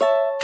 you